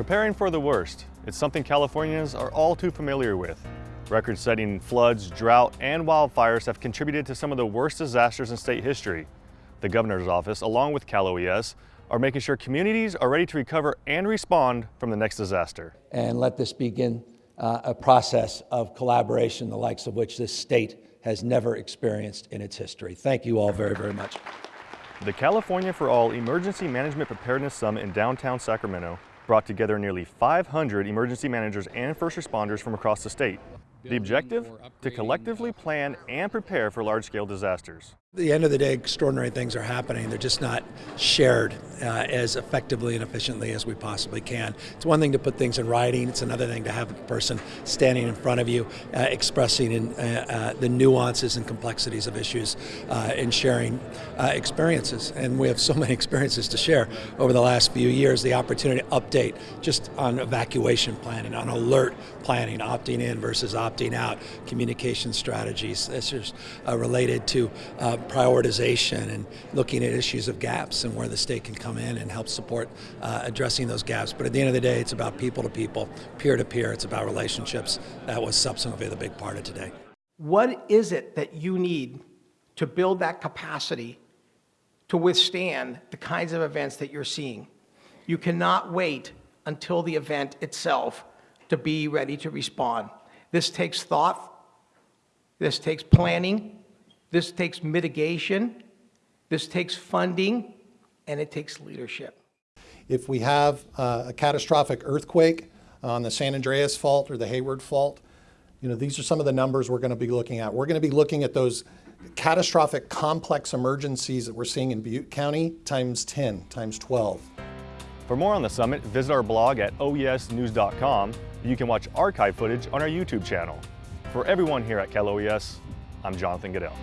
Preparing for the worst. It's something Californians are all too familiar with. Record-setting floods, drought, and wildfires have contributed to some of the worst disasters in state history. The governor's office, along with Cal OES, are making sure communities are ready to recover and respond from the next disaster. And let this begin uh, a process of collaboration, the likes of which this state has never experienced in its history. Thank you all very, very much. The California for All Emergency Management Preparedness Summit in downtown Sacramento brought together nearly 500 emergency managers and first responders from across the state. The objective? To collectively plan and prepare for large-scale disasters. The end of the day, extraordinary things are happening. They're just not shared uh, as effectively and efficiently as we possibly can. It's one thing to put things in writing. It's another thing to have a person standing in front of you, uh, expressing in, uh, uh the nuances and complexities of issues uh, and sharing uh, experiences. And we have so many experiences to share over the last few years. The opportunity to update just on evacuation planning, on alert planning, opting in versus opting out, communication strategies. This is related to prioritization and looking at issues of gaps and where the state can come in and help support uh, addressing those gaps. But at the end of the day, it's about people to people, peer to peer. It's about relationships. That was substantively the big part of today. What is it that you need to build that capacity to withstand the kinds of events that you're seeing? You cannot wait until the event itself to be ready to respond. This takes thought, this takes planning, this takes mitigation, this takes funding, and it takes leadership. If we have uh, a catastrophic earthquake on the San Andreas Fault or the Hayward Fault, you know, these are some of the numbers we're going to be looking at. We're going to be looking at those catastrophic complex emergencies that we're seeing in Butte County times 10, times 12. For more on the summit, visit our blog at oesnews.com. You can watch archive footage on our YouTube channel. For everyone here at Cal OES, I'm Jonathan Goodell.